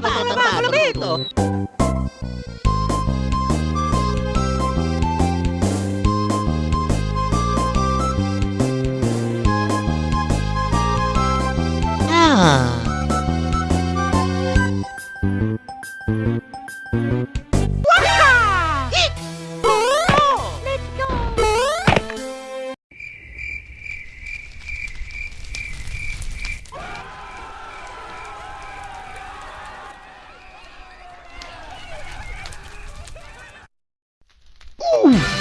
Natotornado dito. Ah. Ooh.